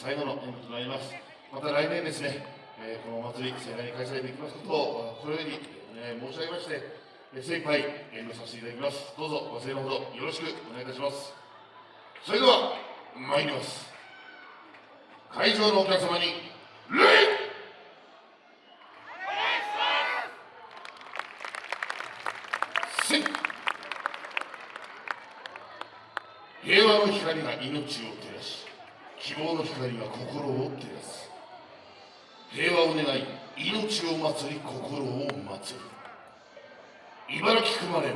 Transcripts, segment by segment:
最後の演舞となります。また来年ですね、えー、このお祭り盛大に開催できますことをこのように、えー、申し上げまして精一杯演舞させていただきます。どうぞご声援のほどよろしくお願いいたします。それでは参ります。会場のお客様に礼!平和の光が命を照希望の光が心を照らす平和を願い命を祭り心を祭る。茨城熊連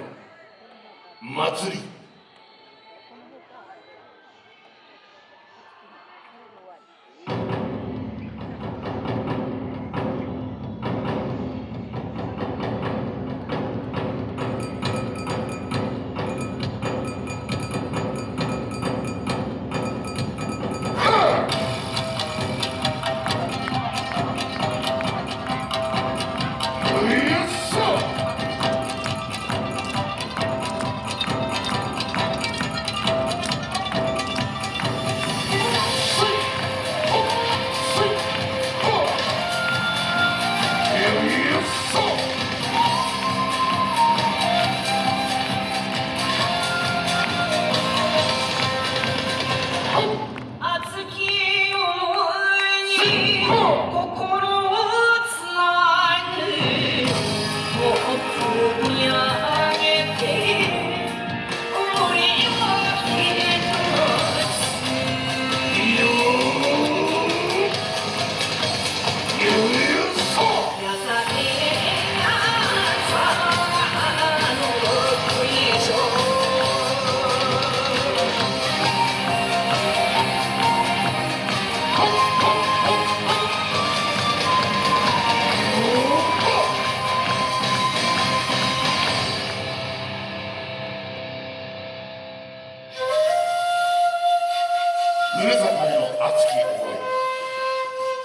祭り。Oh. 宗坂への熱き思い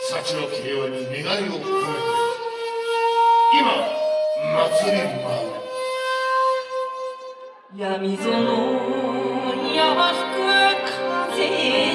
幸の平和に願いを込めて今祭り舞う闇園山吹く風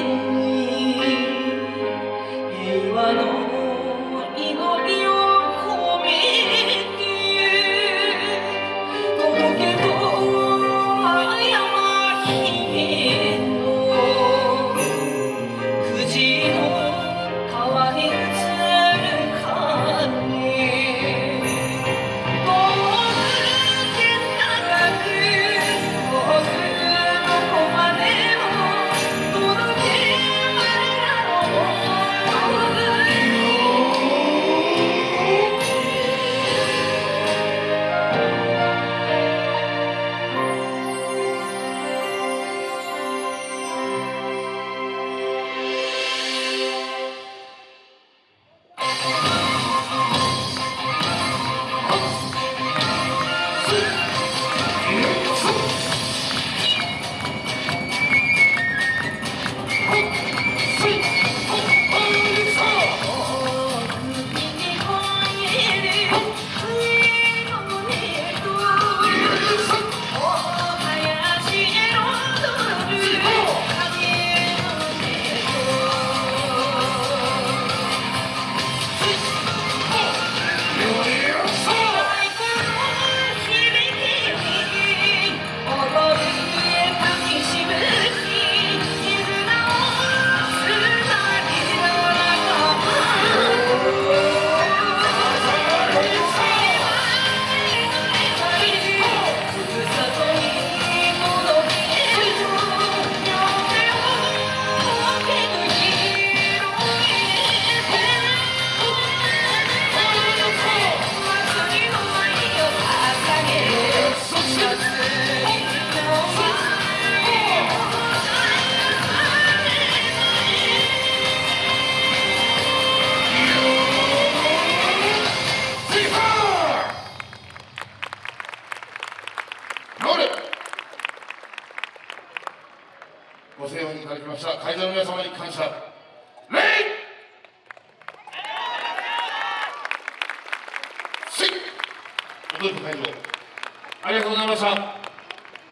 ご声いただきました。会場の皆様に感謝。礼踊り会場。ありがとうございました。